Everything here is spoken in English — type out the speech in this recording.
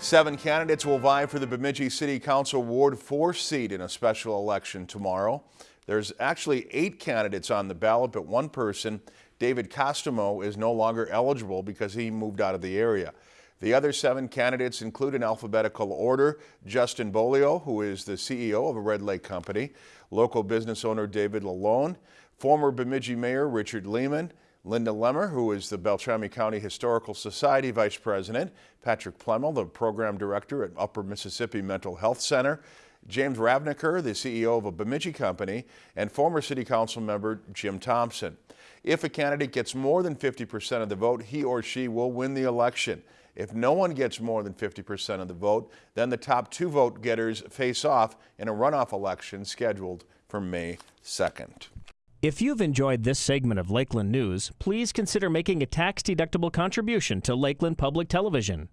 Seven candidates will vie for the Bemidji City Council Ward 4 seat in a special election tomorrow. There's actually eight candidates on the ballot, but one person, David Costomo, is no longer eligible because he moved out of the area. The other seven candidates include in alphabetical order Justin Bolio, who is the CEO of a Red Lake company, local business owner David Lalone, former Bemidji Mayor Richard Lehman, Linda Lemmer, who is the Beltrami County Historical Society Vice President, Patrick Plemmel, the Program Director at Upper Mississippi Mental Health Center, James Ravnicker, the CEO of a Bemidji company, and former City Council member Jim Thompson. If a candidate gets more than 50% of the vote, he or she will win the election. If no one gets more than 50% of the vote, then the top two vote getters face off in a runoff election scheduled for May 2nd. If you've enjoyed this segment of Lakeland News, please consider making a tax-deductible contribution to Lakeland Public Television.